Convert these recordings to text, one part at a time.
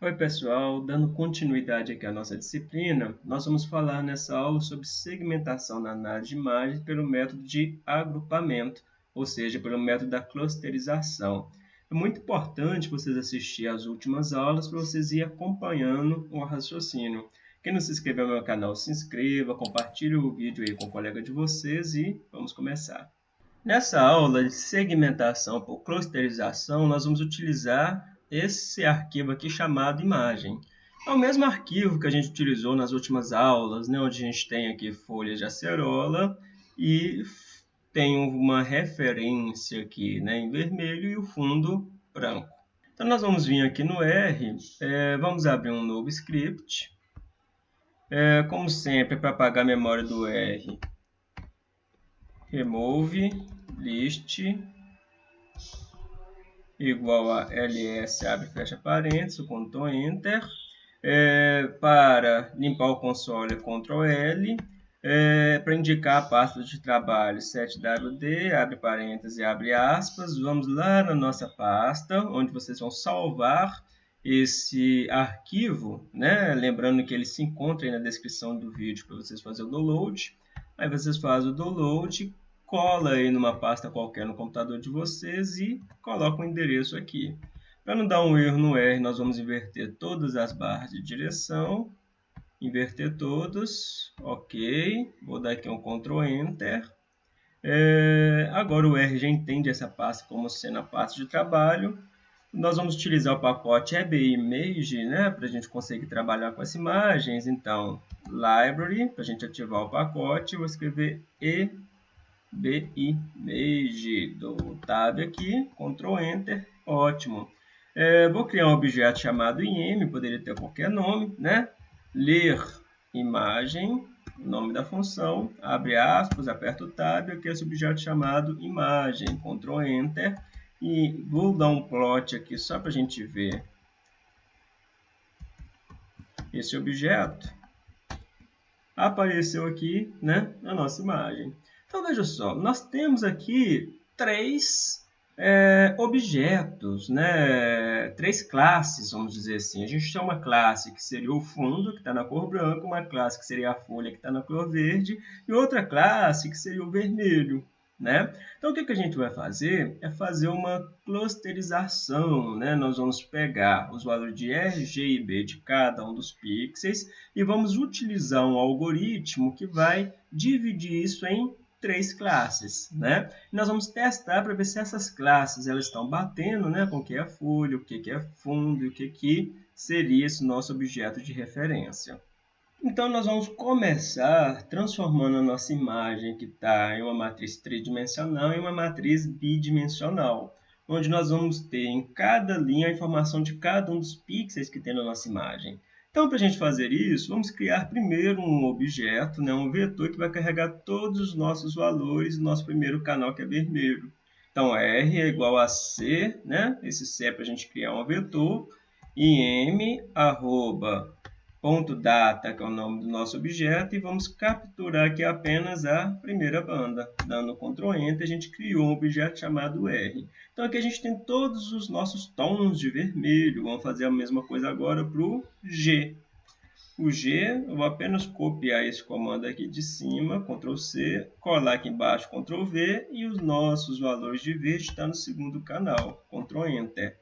Oi pessoal, dando continuidade aqui à nossa disciplina, nós vamos falar nessa aula sobre segmentação na análise de imagens pelo método de agrupamento, ou seja, pelo método da clusterização. É muito importante vocês assistirem às últimas aulas para vocês ir acompanhando o raciocínio. Quem não se inscreveu no meu canal, se inscreva, compartilhe o vídeo aí com o colega de vocês e vamos começar. Nessa aula de segmentação por clusterização, nós vamos utilizar esse arquivo aqui chamado imagem. É o mesmo arquivo que a gente utilizou nas últimas aulas, né, onde a gente tem aqui folhas de acerola e tem uma referência aqui né, em vermelho e o fundo branco. Então, nós vamos vir aqui no R, é, vamos abrir um novo script. É, como sempre, para apagar a memória do R, remove list igual a ls, abre fecha parênteses, Ctrl Enter. É, para limpar o console, Ctrl L. É, para indicar a pasta de trabalho, 7wd, abre parênteses e abre aspas. Vamos lá na nossa pasta, onde vocês vão salvar esse arquivo, né? lembrando que ele se encontra na descrição do vídeo para vocês fazerem o download. Aí vocês fazem o download, cola aí numa pasta qualquer no computador de vocês e coloca o endereço aqui. Para não dar um erro no R, nós vamos inverter todas as barras de direção. Inverter todas, ok. Vou dar aqui um Ctrl Enter. É, agora o R já entende essa pasta como sendo a pasta de trabalho. Nós vamos utilizar o pacote EBImage, né, para a gente conseguir trabalhar com as imagens. Então, Library, para a gente ativar o pacote, vou escrever E BImage. Dou Tab aqui, Ctrl Enter, ótimo. É, vou criar um objeto chamado IM, poderia ter qualquer nome, né? Ler imagem, nome da função, abre aspas, aperta o Tab, aqui esse objeto chamado imagem, Ctrl Enter, e vou dar um plot aqui só para a gente ver esse objeto. Apareceu aqui, né, a nossa imagem. Então, veja só, nós temos aqui três é, objetos, né? três classes, vamos dizer assim. A gente tem uma classe que seria o fundo, que está na cor branca, uma classe que seria a folha, que está na cor verde, e outra classe que seria o vermelho. Né? Então, o que, que a gente vai fazer? É fazer uma clusterização. Né? Nós vamos pegar os valores de R, G e B de cada um dos pixels e vamos utilizar um algoritmo que vai dividir isso em três classes, né? Nós vamos testar para ver se essas classes elas estão batendo, né, com o que é folha, o que é fundo o que que seria esse nosso objeto de referência. Então, nós vamos começar transformando a nossa imagem que está em uma matriz tridimensional em uma matriz bidimensional, onde nós vamos ter em cada linha a informação de cada um dos pixels que tem na nossa imagem. Então, para a gente fazer isso, vamos criar primeiro um objeto, né, um vetor que vai carregar todos os nossos valores nosso primeiro canal, que é vermelho. Então, R é igual a C, né? esse C é para a gente criar um vetor, e M, arroba, ponto data, que é o nome do nosso objeto, e vamos capturar aqui apenas a primeira banda. Dando Ctrl Enter, a gente criou um objeto chamado R. Então aqui a gente tem todos os nossos tons de vermelho. Vamos fazer a mesma coisa agora para o G. O G, eu vou apenas copiar esse comando aqui de cima, Ctrl C, colar aqui embaixo, Ctrl V, e os nossos valores de verde estão no segundo canal, Ctrl Enter.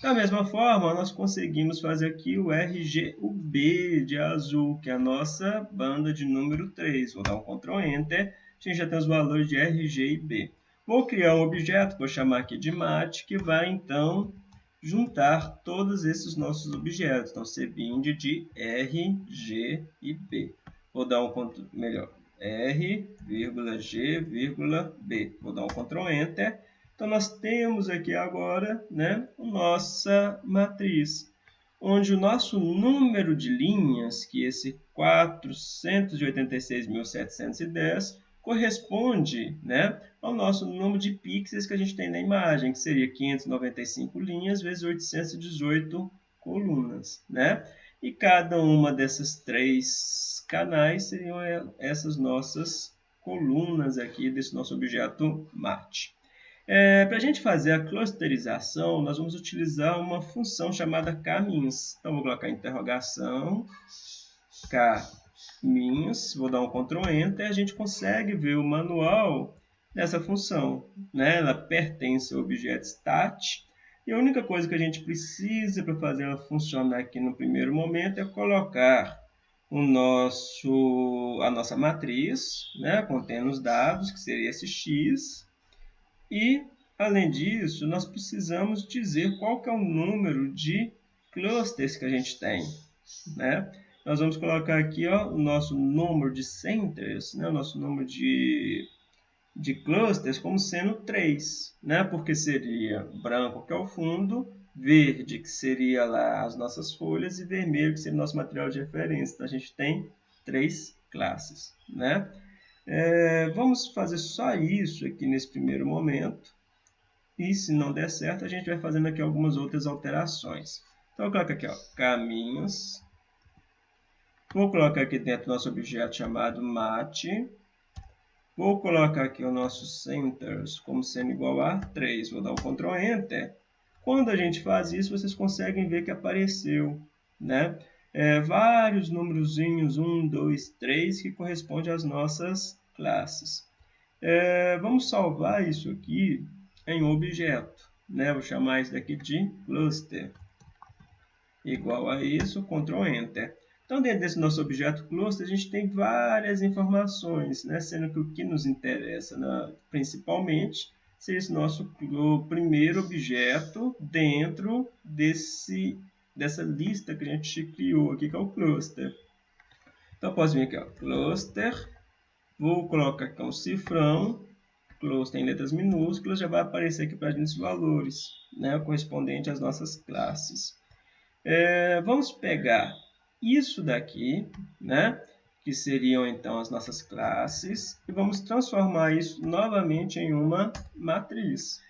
Da mesma forma, nós conseguimos fazer aqui o RG, o B de azul, que é a nossa banda de número 3. Vou dar um Ctrl Enter, a gente já tem os valores de RG e B. Vou criar um objeto, vou chamar aqui de mat, que vai então juntar todos esses nossos objetos. Então, cbind de R, G e B. Vou dar um melhor, R, G, B. Vou dar um Ctrl Enter então, nós temos aqui agora né, nossa matriz, onde o nosso número de linhas, que é esse 486.710, corresponde né, ao nosso número de pixels que a gente tem na imagem, que seria 595 linhas vezes 818 colunas. Né? E cada uma dessas três canais seriam essas nossas colunas aqui desse nosso objeto Marte. É, Para a gente fazer a clusterização, nós vamos utilizar uma função chamada caminhos. Então, vou colocar interrogação, caminhos, vou dar um Ctrl Enter, e a gente consegue ver o manual dessa função. Né? Ela pertence ao objeto stat, e a única coisa que a gente precisa para fazer ela funcionar aqui no primeiro momento é colocar o nosso, a nossa matriz, né, contendo os dados, que seria esse x, e, além disso, nós precisamos dizer qual que é o número de clusters que a gente tem. Né? Nós vamos colocar aqui ó, o nosso número de centers, né, o nosso número de, de clusters como sendo 3, né? porque seria branco, que é o fundo, verde, que seria lá as nossas folhas, e vermelho, que seria o nosso material de referência. Então, a gente tem três classes. Né? É, vamos fazer só isso aqui nesse primeiro momento. E se não der certo, a gente vai fazendo aqui algumas outras alterações. Então, eu coloco aqui, ó, caminhos. Vou colocar aqui dentro nosso objeto chamado mate. Vou colocar aqui o nosso centers como sendo igual a 3. Vou dar um Ctrl Enter. Quando a gente faz isso, vocês conseguem ver que apareceu né? É, vários númerozinhos, 1, 2, 3, que correspondem às nossas classes. É, vamos salvar isso aqui em objeto. Né? Vou chamar isso daqui de cluster. Igual a isso, Ctrl Enter. Então, dentro desse nosso objeto cluster, a gente tem várias informações, né? sendo que o que nos interessa né? principalmente ser esse nosso primeiro objeto dentro desse, dessa lista que a gente criou aqui, que é o cluster. Então, posso vir aqui, ó, cluster, vou colocar aqui um cifrão, cluster em letras minúsculas, já vai aparecer aqui para a gente os valores, né, correspondente às nossas classes. É, vamos pegar isso daqui, né, que seriam então as nossas classes, e vamos transformar isso novamente em uma matriz.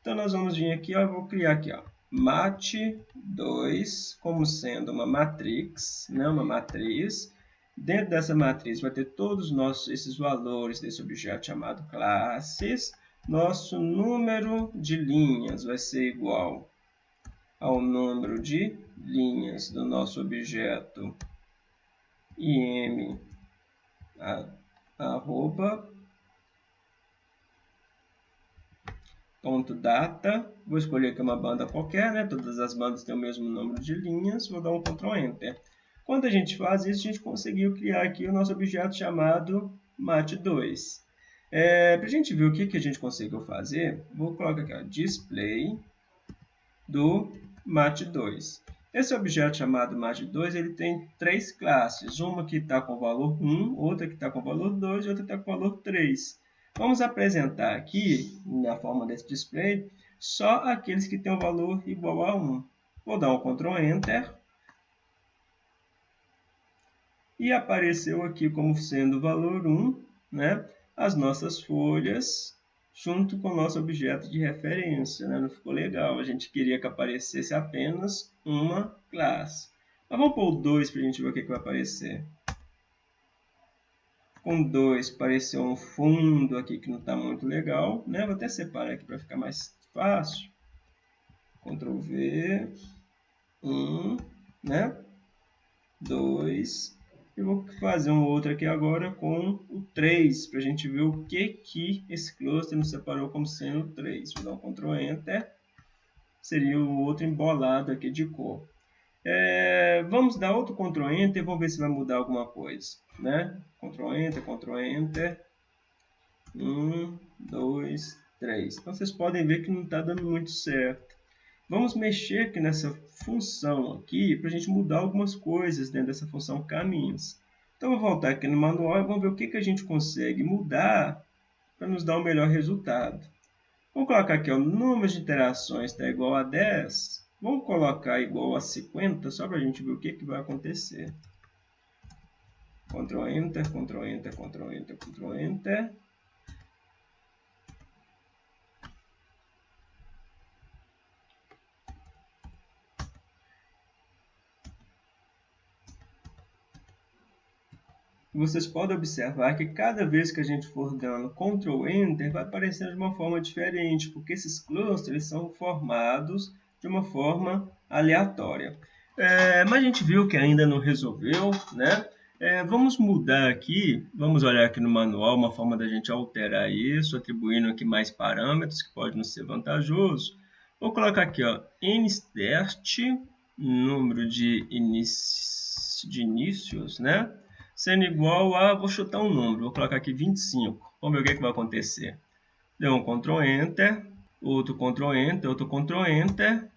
Então, nós vamos vir aqui, ó, eu vou criar aqui, ó, mat2 como sendo uma matrix, né, uma matriz. Dentro dessa matriz vai ter todos os nossos, esses valores desse objeto chamado classes. Nosso número de linhas vai ser igual ao número de linhas do nosso objeto im arroba ponto data vou escolher aqui uma banda qualquer né? Todas as bandas têm o mesmo número de linhas vou dar um Ctrl Enter. Quando a gente faz isso a gente conseguiu criar aqui o nosso objeto chamado mat2 é, para a gente ver o que, que a gente conseguiu fazer vou colocar aqui ó, display do mat2 esse objeto chamado mat2 ele tem três classes, uma que está com valor 1, outra que está com valor 2 e outra que está com valor 3. Vamos apresentar aqui, na forma desse display, só aqueles que têm o um valor igual a 1. Vou dar um Ctrl Enter. E apareceu aqui como sendo valor 1, né, as nossas folhas junto com o nosso objeto de referência. Né? Não ficou legal. A gente queria que aparecesse apenas uma classe. Mas vamos pôr o 2 para a gente ver o que, que vai aparecer. Com 2 apareceu um fundo aqui que não está muito legal. Né? Vou até separar aqui para ficar mais fácil. Ctrl V. 1, um, né? 2, eu vou fazer um outro aqui agora com o 3, para a gente ver o que, que esse cluster nos separou como sendo 3. Vou dar um Ctrl Enter. Seria o outro embolado aqui de cor. É, vamos dar outro Ctrl Enter e vamos ver se vai mudar alguma coisa. Né? Ctrl Enter, Ctrl Enter. 1, 2, 3. Então vocês podem ver que não está dando muito certo. Vamos mexer aqui nessa função aqui para a gente mudar algumas coisas dentro dessa função caminhos. Então, vou voltar aqui no manual e vamos ver o que, que a gente consegue mudar para nos dar o um melhor resultado. Vamos colocar aqui o número de interações está igual a 10. Vamos colocar igual a 50 só para a gente ver o que, que vai acontecer. Ctrl Enter, Ctrl Enter, Ctrl Enter, Ctrl Enter. vocês podem observar que cada vez que a gente for dando Ctrl Enter, vai aparecendo de uma forma diferente, porque esses clusters são formados de uma forma aleatória. É, mas a gente viu que ainda não resolveu, né? É, vamos mudar aqui, vamos olhar aqui no manual uma forma da gente alterar isso, atribuindo aqui mais parâmetros, que pode não ser vantajoso. Vou colocar aqui, ó, instert, número de, de inícios, né? Sendo igual a, vou chutar um número, vou colocar aqui 25. Vamos ver o que, é que vai acontecer. Deu um Ctrl Enter, outro Ctrl Enter, outro Ctrl Enter.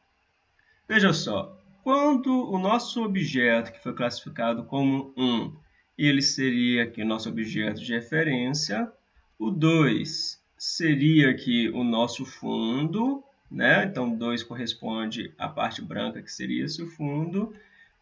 Veja só, quando o nosso objeto, que foi classificado como 1, ele seria aqui o nosso objeto de referência. O 2 seria aqui o nosso fundo, né? Então, 2 corresponde à parte branca, que seria esse fundo.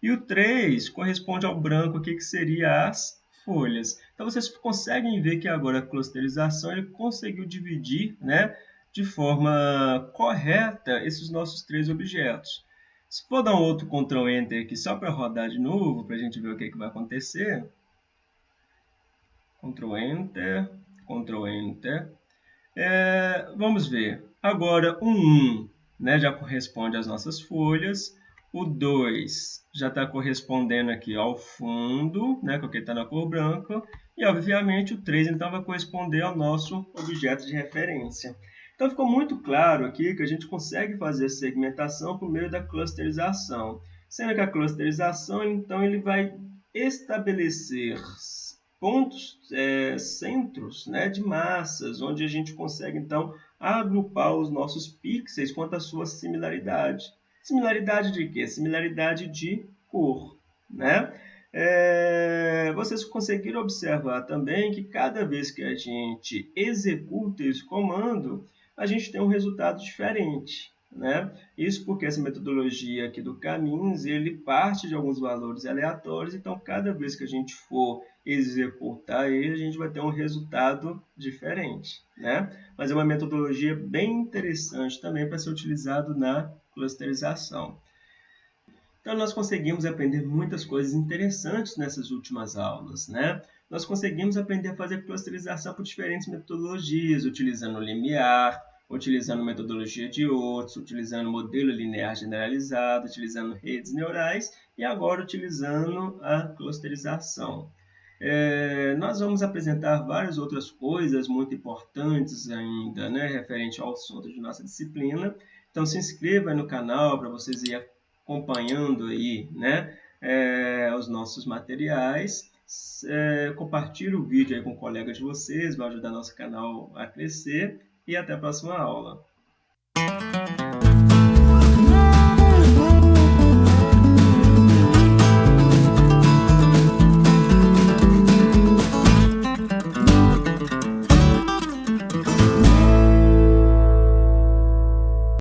E o 3 corresponde ao branco aqui, que seria as folhas. Então, vocês conseguem ver que agora a clusterização ele conseguiu dividir né, de forma correta esses nossos três objetos. Se for dar um outro Ctrl Enter aqui só para rodar de novo, para a gente ver o que, é que vai acontecer. Ctrl Enter, Ctrl Enter. É, vamos ver. Agora, o 1 né, já corresponde às nossas folhas. O 2 já está correspondendo aqui ao fundo, né, porque está na cor branca. E, obviamente, o 3 então vai corresponder ao nosso objeto de referência. Então ficou muito claro aqui que a gente consegue fazer segmentação por meio da clusterização. Sendo que a clusterização, então, ele vai estabelecer pontos, é, centros né, de massas, onde a gente consegue, então, agrupar os nossos pixels quanto à sua similaridade. Similaridade de quê? Similaridade de cor. Né? É, vocês conseguiram observar também que cada vez que a gente executa esse comando, a gente tem um resultado diferente. Né? Isso porque essa metodologia aqui do Caminhos, ele parte de alguns valores aleatórios, então cada vez que a gente for executar ele, a gente vai ter um resultado diferente. Né? Mas é uma metodologia bem interessante também para ser utilizado na clusterização. Então nós conseguimos aprender muitas coisas interessantes nessas últimas aulas, né? Nós conseguimos aprender a fazer clusterização por diferentes metodologias, utilizando limiar, utilizando metodologia de outros, utilizando modelo linear generalizado, utilizando redes neurais e agora utilizando a clusterização. É, nós vamos apresentar várias outras coisas muito importantes ainda, né, referente ao assunto de nossa disciplina. Então se inscreva no canal para vocês ir acompanhando aí, né, é, os nossos materiais. É, compartilhe o vídeo com colegas de vocês, vai ajudar nosso canal a crescer e até a próxima aula.